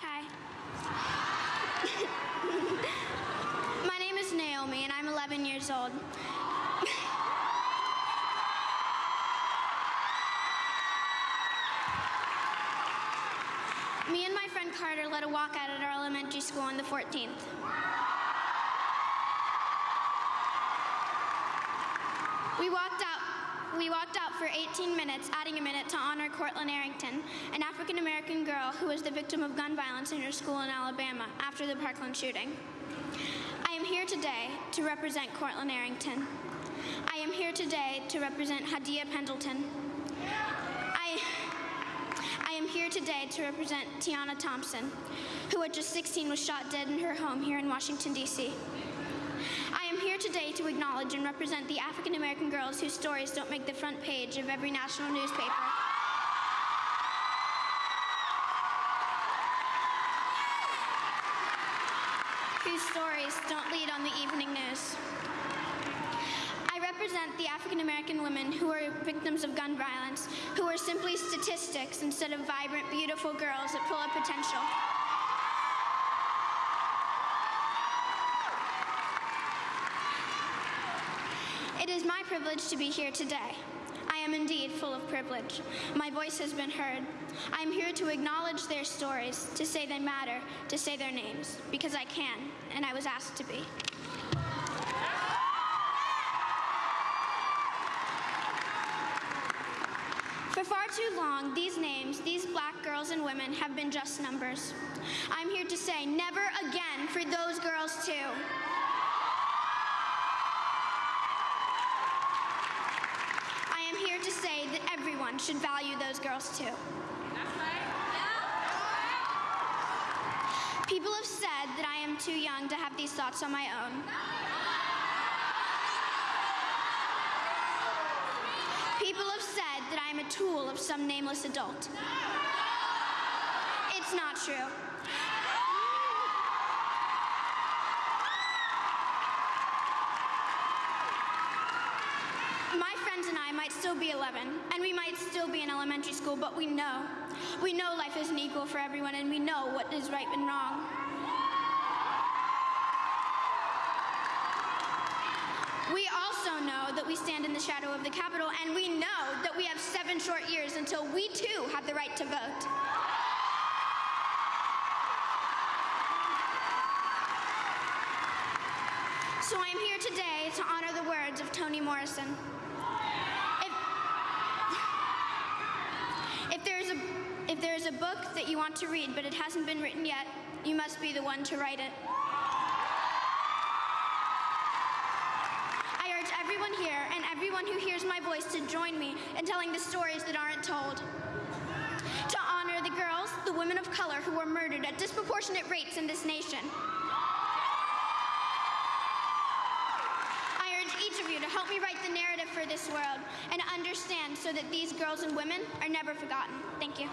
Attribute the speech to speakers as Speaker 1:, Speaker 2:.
Speaker 1: Hi. My name is Naomi, and I'm 11 years old. Me and my friend Carter led a walkout at our elementary school on the 14th. We walked. We walked out for 18 minutes, adding a minute to honor Courtlin Arrington, an African American girl who was the victim of gun violence in her school in Alabama after the Parkland shooting. I am here today to represent Courtlin Arrington. I am here today to represent Hadiya Pendleton. I, I am here today to represent Tiana Thompson, who at just 16 was shot dead in her home here in Washington, D.C. I am here today to acknowledge and represent the African American girls whose stories don't make the front page of every national newspaper. Whose stories don't lead on the evening news. Represent the African American women who are victims of gun violence, who are simply statistics instead of vibrant, beautiful girls that full of potential. It is my privilege to be here today. I am indeed full of privilege. My voice has been heard. I am here to acknowledge their stories, to say they matter, to say their names, because I can, and I was asked to be. For far too long, these names, these black girls and women, have been just numbers. I'm here to say never again for those girls, too. I am here to say that everyone should value those girls too. People have said that I am too young to have these thoughts on my own. People have said that I am a tool of some nameless adult. It's not true. My friends and I might still be 11, and we might still be in elementary school, but we know. We know life isn't equal for everyone, and we know what is right and wrong. We also know that we stand in the shadow of the Capitol, and we know that we have seven short years until we too have the right to vote. So I am here today to honor the words of Toni Morrison. If, if there's a if there is a book that you want to read but it hasn't been written yet, you must be the one to write it. Everyone here and everyone who hears my voice to join me in telling the stories that aren't told. To honor the girls, the women of color who were murdered at disproportionate rates in this nation. I urge each of you to help me write the narrative for this world and understand so that these girls and women are never forgotten. Thank you.